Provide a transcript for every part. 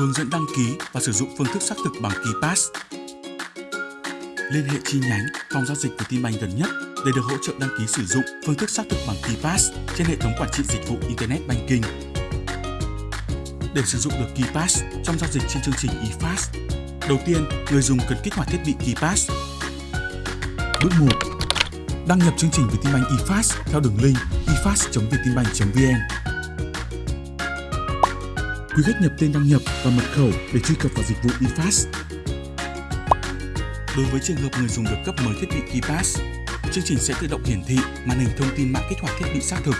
Hướng dẫn đăng ký và sử dụng phương thức xác thực bằng KeyPass. Liên hệ chi nhánh phòng giao dịch Vietinbank gần nhất để được hỗ trợ đăng ký sử dụng phương thức xác thực bằng KeyPass trên hệ thống quản trị dịch vụ Internet Banking. Để sử dụng được KeyPass trong giao dịch trên chương trình eFast, đầu tiên người dùng cần kích hoạt thiết bị KeyPass. Bước 1. Đăng nhập chương trình Vietinbank eFast theo đường link efast.vietinbank.vn. Quý khách nhập tên đăng nhập và mật khẩu để truy cập vào dịch vụ eFast. Đối với trường hợp người dùng được cấp mới thiết bị KeyPass, chương trình sẽ tự động hiển thị màn hình thông tin mã kích hoạt thiết bị xác thực.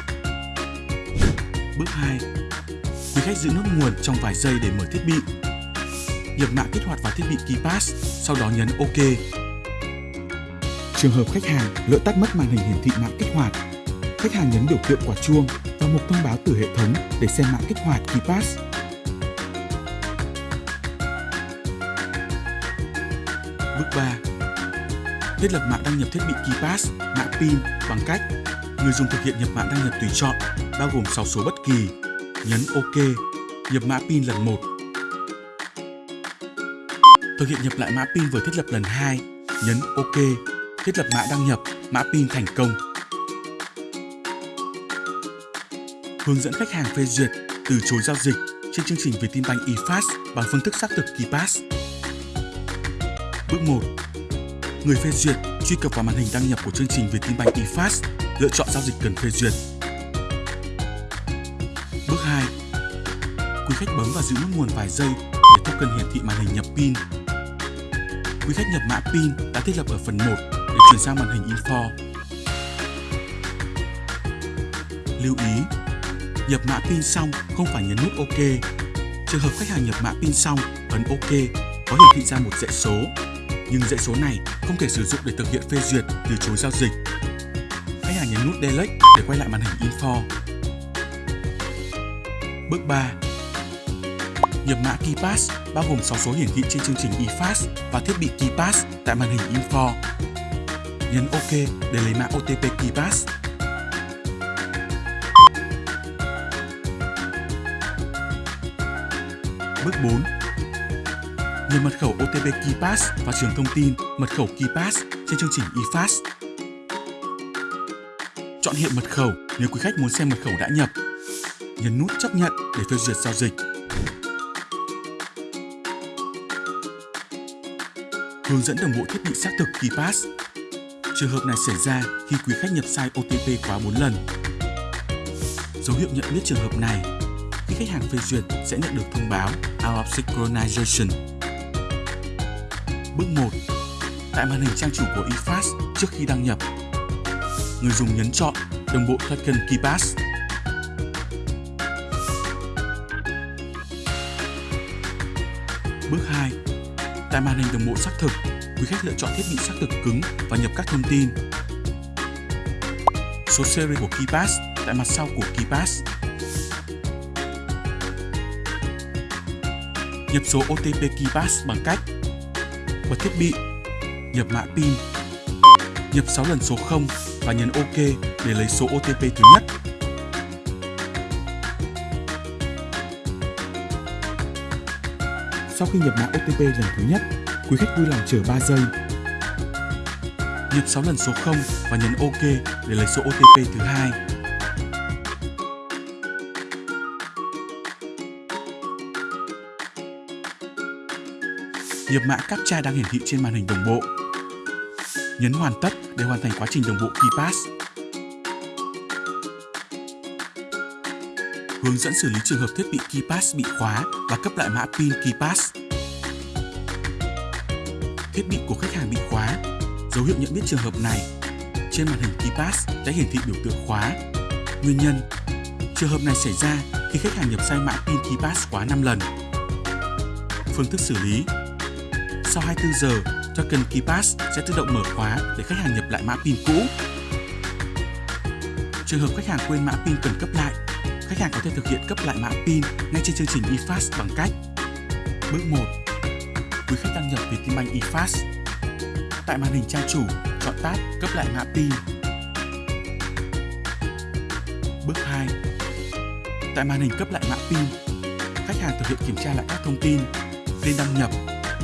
Bước 2. Quý khách giữ nút nguồn trong vài giây để mở thiết bị. Nhập mã kích hoạt vào thiết bị KeyPass, sau đó nhấn OK. Trường hợp khách hàng lỡ tắt mất màn hình hiển thị mã kích hoạt, khách hàng nhấn biểu tượng quả chuông và một thông báo từ hệ thống để xem mã kích hoạt KeyPass. 3. Thiết lập mã đăng nhập thiết bị KeyPass, mã PIN bằng cách người dùng thực hiện nhập mã đăng nhập tùy chọn, bao gồm 6 số bất kỳ, nhấn OK, nhập mã PIN lần 1. Thực hiện nhập lại mã PIN vừa thiết lập lần 2, nhấn OK, thiết lập mã đăng nhập, mã PIN thành công. Hướng dẫn khách hàng phê duyệt, từ chối giao dịch trên chương trình Vietinbank eFast bằng phương thức xác thực KeyPass. Bước 1. Người phê duyệt truy cập vào màn hình đăng nhập của chương trình Vietinbank eFast, lựa chọn giao dịch cần phê duyệt. Bước 2. Quý khách bấm và giữ nút nguồn vài giây để token hiển thị màn hình nhập pin. Quý khách nhập mã pin đã thiết lập ở phần 1 để chuyển sang màn hình info. Lưu ý, nhập mã pin xong không phải nhấn nút OK. Trường hợp khách hàng nhập mã pin xong, ấn OK có hiển thị ra một dãy số nhưng dãy số này không thể sử dụng để thực hiện phê duyệt từ chối giao dịch. Khách hàng nhấn nút Delete để quay lại màn hình Info. Bước 3. Nhập mã KeyPass, bao gồm 6 số hiển thị trên chương trình eFast và thiết bị KeyPass tại màn hình Info. Nhấn OK để lấy mã OTP KeyPass. Bước 4 nhập mật khẩu OTP KeyPass và trường thông tin mật khẩu KeyPass trên chương trình eFast. Chọn hiện mật khẩu nếu quý khách muốn xem mật khẩu đã nhập. Nhấn nút chấp nhận để phê duyệt giao dịch. Hướng dẫn đồng bộ thiết bị xác thực KeyPass. Trường hợp này xảy ra khi quý khách nhập sai OTP quá 4 lần. Dấu hiệu nhận biết trường hợp này khi khách hàng phê duyệt sẽ nhận được thông báo Out of Synchronization Bước 1. Tại màn hình trang chủ của eFast trước khi đăng nhập, người dùng nhấn chọn đồng bộ token KeyPass. Bước 2. Tại màn hình đồng bộ xác thực, quý khách lựa chọn thiết bị xác thực cứng và nhập các thông tin. Số series của KeyPass tại mặt sau của KeyPass. Nhập số OTP KeyPass bằng cách bật thiết bị, nhập mã PIN, nhập 6 lần số 0 và nhấn OK để lấy số OTP thứ nhất. Sau khi nhập mã OTP lần thứ nhất, quý khách vui lòng chờ 3 giây. Nhập 6 lần số 0 và nhấn OK để lấy số OTP thứ hai. Nhập mã CAPTCHA đang hiển thị trên màn hình đồng bộ. Nhấn hoàn tất để hoàn thành quá trình đồng bộ KeyPass. Hướng dẫn xử lý trường hợp thiết bị KeyPass bị khóa và cấp lại mã PIN KeyPass. Thiết bị của khách hàng bị khóa. Dấu hiệu nhận biết trường hợp này. Trên màn hình KeyPass đã hiển thị biểu tượng khóa. Nguyên nhân Trường hợp này xảy ra khi khách hàng nhập sai mã PIN KeyPass quá 5 lần. Phương thức xử lý sau 24 giờ, token KeyPass sẽ tự động mở khóa để khách hàng nhập lại mã PIN cũ. Trường hợp khách hàng quên mã PIN cần cấp lại, khách hàng có thể thực hiện cấp lại mã PIN ngay trên chương trình eFast bằng cách Bước 1. Quý khách đăng nhập Vietinbank eFast. Tại màn hình trang chủ, chọn tab cấp lại mã PIN. Bước 2. Tại màn hình cấp lại mã PIN, khách hàng thực hiện kiểm tra lại các thông tin, tên đăng nhập,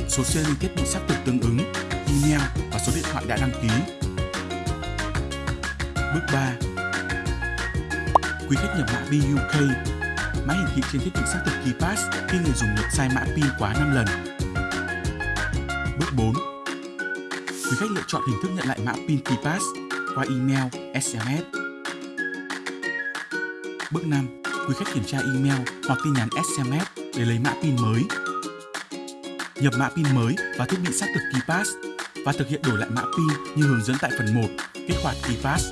số serial thiết bị xác thực tương ứng, email và số điện thoại đã đăng ký. Bước 3. Quý khách nhập mã BUK. Mã hiển thị trên thiết bị xác thực KeyPass khi người dùng nhập sai mã PIN quá 5 lần. Bước 4. Quý khách lựa chọn hình thức nhận lại mã PIN KeyPass qua email, SMS. Bước 5. Quý khách kiểm tra email hoặc tin nhắn SMS để lấy mã PIN mới. Nhập mã PIN mới và thiết bị xác thực KeyPass và thực hiện đổi lại mã PIN như hướng dẫn tại phần 1, kích hoạt KeyPass.